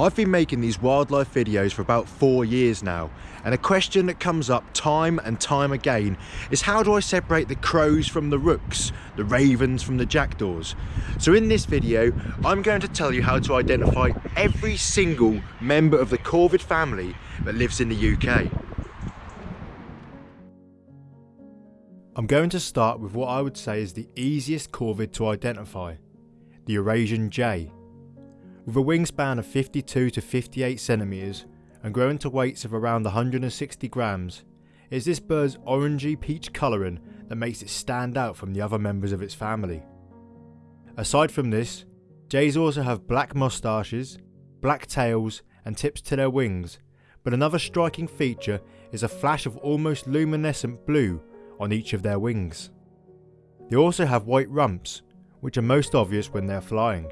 I've been making these wildlife videos for about four years now and a question that comes up time and time again is how do I separate the crows from the rooks, the ravens from the jackdaws? So in this video I'm going to tell you how to identify every single member of the corvid family that lives in the UK. I'm going to start with what I would say is the easiest corvid to identify, the Eurasian jay. With a wingspan of 52 to 58 centimeters and growing to weights of around 160 grams, it is this bird's orangey peach colouring that makes it stand out from the other members of its family. Aside from this, jays also have black moustaches, black tails and tips to their wings, but another striking feature is a flash of almost luminescent blue on each of their wings. They also have white rumps, which are most obvious when they're flying.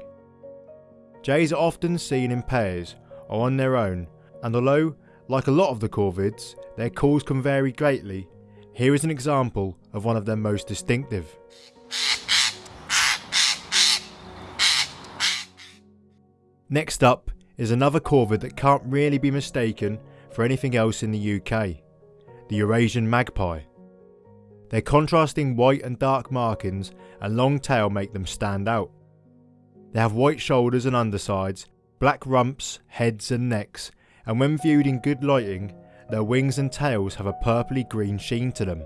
Jays are often seen in pairs or on their own, and although, like a lot of the corvids, their calls can vary greatly, here is an example of one of their most distinctive. Next up is another corvid that can't really be mistaken for anything else in the UK, the Eurasian magpie. Their contrasting white and dark markings and long tail make them stand out. They have white shoulders and undersides, black rumps, heads and necks, and when viewed in good lighting, their wings and tails have a purpley green sheen to them.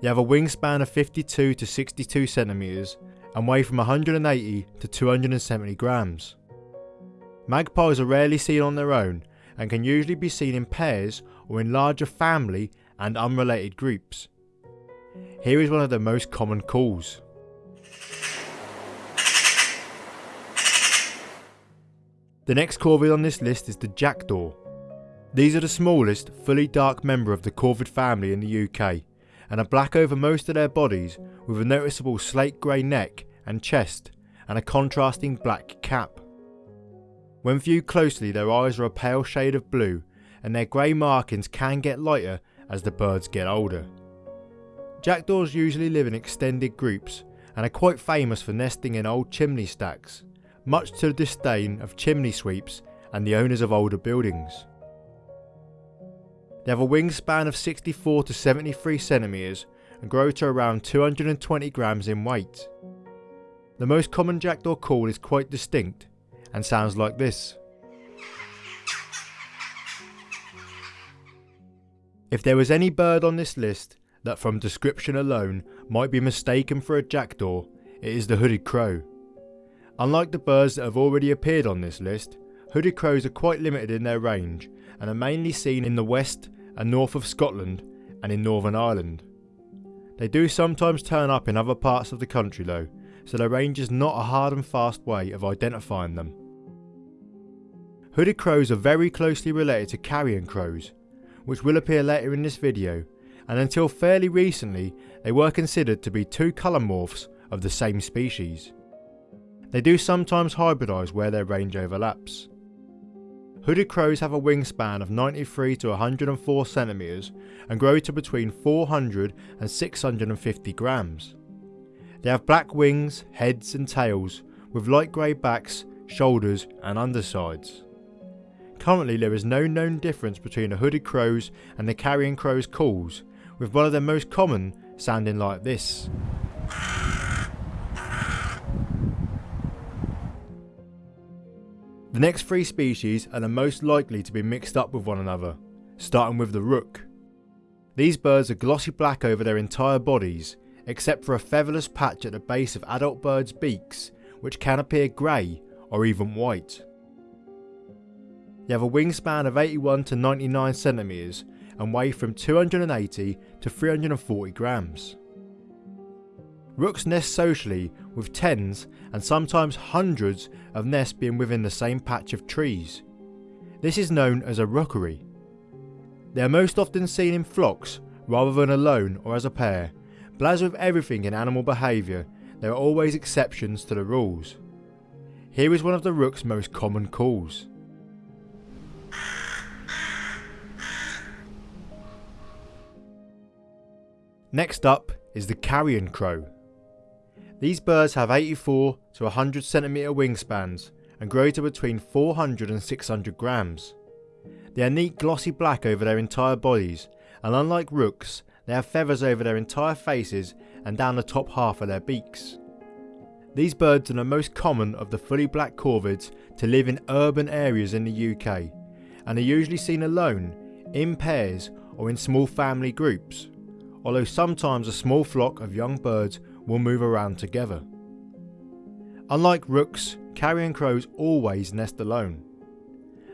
They have a wingspan of 52 to 62 centimeters and weigh from 180 to 270 grams. Magpies are rarely seen on their own and can usually be seen in pairs or in larger family and unrelated groups. Here is one of the most common calls. The next corvid on this list is the jackdaw. These are the smallest, fully dark member of the corvid family in the UK and are black over most of their bodies with a noticeable slate grey neck and chest and a contrasting black cap. When viewed closely their eyes are a pale shade of blue and their grey markings can get lighter as the birds get older. Jackdaws usually live in extended groups and are quite famous for nesting in old chimney stacks much to the disdain of chimney sweeps and the owners of older buildings. They have a wingspan of 64 to 73 centimeters and grow to around 220 grams in weight. The most common jackdaw call is quite distinct and sounds like this. If there was any bird on this list that from description alone might be mistaken for a jackdaw, it is the hooded crow. Unlike the birds that have already appeared on this list, hooded crows are quite limited in their range and are mainly seen in the west and north of Scotland and in Northern Ireland. They do sometimes turn up in other parts of the country though, so their range is not a hard and fast way of identifying them. Hooded crows are very closely related to carrion crows, which will appear later in this video, and until fairly recently they were considered to be two colour morphs of the same species. They do sometimes hybridise where their range overlaps. Hooded crows have a wingspan of 93 to 104 centimeters and grow to between 400 and 650 grams. They have black wings, heads and tails with light grey backs, shoulders and undersides. Currently there is no known difference between the hooded crows and the carrion crow's calls, with one of their most common sounding like this. The next three species are the most likely to be mixed up with one another, starting with the rook. These birds are glossy black over their entire bodies, except for a featherless patch at the base of adult birds' beaks, which can appear grey or even white. They have a wingspan of 81 to 99 centimeters and weigh from 280 to 340 grams. Rooks nest socially with tens and sometimes hundreds of nests being within the same patch of trees. This is known as a rookery. They are most often seen in flocks rather than alone or as a pair, but as with everything in animal behaviour, there are always exceptions to the rules. Here is one of the rook's most common calls. Next up is the carrion crow. These birds have 84 to 100 centimeter wingspans and grow to between 400 and 600 grams. They are neat glossy black over their entire bodies and unlike rooks they have feathers over their entire faces and down the top half of their beaks. These birds are the most common of the fully black corvids to live in urban areas in the UK and are usually seen alone, in pairs or in small family groups, although sometimes a small flock of young birds will move around together. Unlike rooks, carrion crows always nest alone.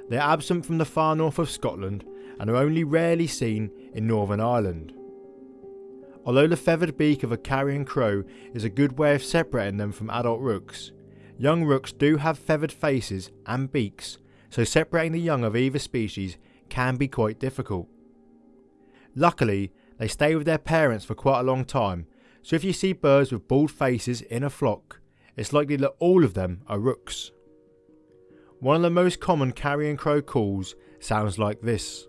They are absent from the far north of Scotland and are only rarely seen in Northern Ireland. Although the feathered beak of a carrion crow is a good way of separating them from adult rooks, young rooks do have feathered faces and beaks, so separating the young of either species can be quite difficult. Luckily, they stay with their parents for quite a long time, so if you see birds with bald faces in a flock, it's likely that all of them are rooks. One of the most common carrion crow calls sounds like this.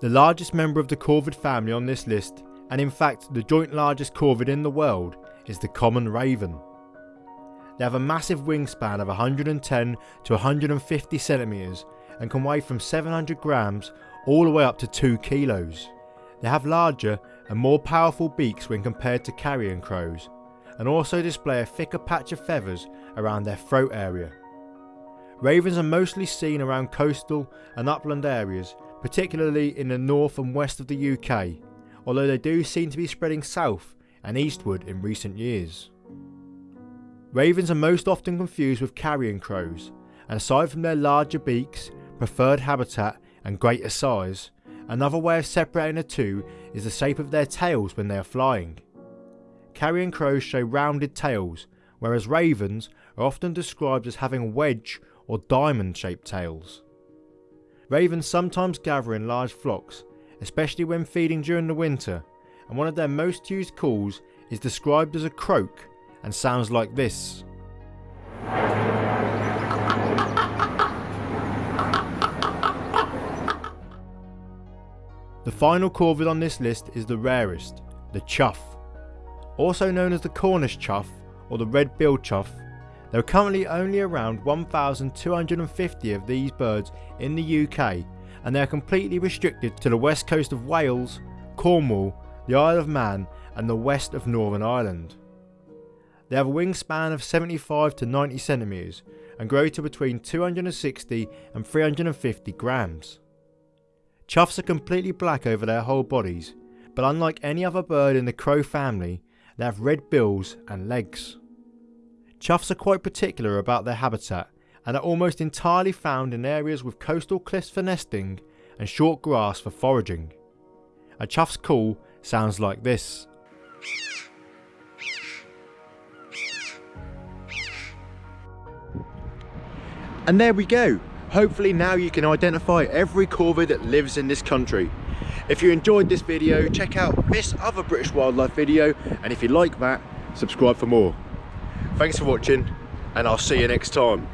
The largest member of the corvid family on this list, and in fact the joint largest corvid in the world, is the common raven. They have a massive wingspan of 110 to 150 centimetres and can weigh from 700 grams all the way up to 2 kilos. They have larger and more powerful beaks when compared to carrion crows and also display a thicker patch of feathers around their throat area. Ravens are mostly seen around coastal and upland areas particularly in the north and west of the UK, although they do seem to be spreading south and eastward in recent years. Ravens are most often confused with carrion crows, and aside from their larger beaks, preferred habitat and greater size, another way of separating the two is the shape of their tails when they are flying. Carrion crows show rounded tails, whereas ravens are often described as having wedge or diamond shaped tails. Ravens sometimes gather in large flocks, especially when feeding during the winter, and one of their most used calls is described as a croak and sounds like this. The final corvid on this list is the rarest, the chough. Also known as the Cornish chough or the red-billed chough, there are currently only around 1,250 of these birds in the UK and they are completely restricted to the west coast of Wales, Cornwall, the Isle of Man and the west of Northern Ireland. They have a wingspan of 75 to 90 centimetres and grow to between 260 and 350 grams. Choughs are completely black over their whole bodies, but unlike any other bird in the crow family, they have red bills and legs. Choughs are quite particular about their habitat and are almost entirely found in areas with coastal cliffs for nesting and short grass for foraging. A chough's call sounds like this. And there we go. Hopefully now you can identify every corvid that lives in this country. If you enjoyed this video, check out this other British wildlife video and if you like that, subscribe for more. Thanks for watching and I'll see you next time.